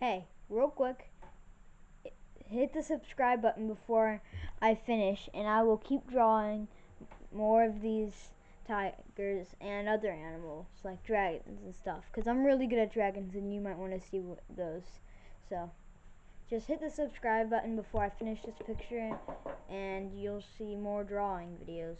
hey, real quick, hit the subscribe button before I finish, and I will keep drawing more of these tigers and other animals like dragons and stuff because I'm really good at dragons and you might want to see those. So just hit the subscribe button before I finish this picture and you'll see more drawing videos.